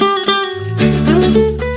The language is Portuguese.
Música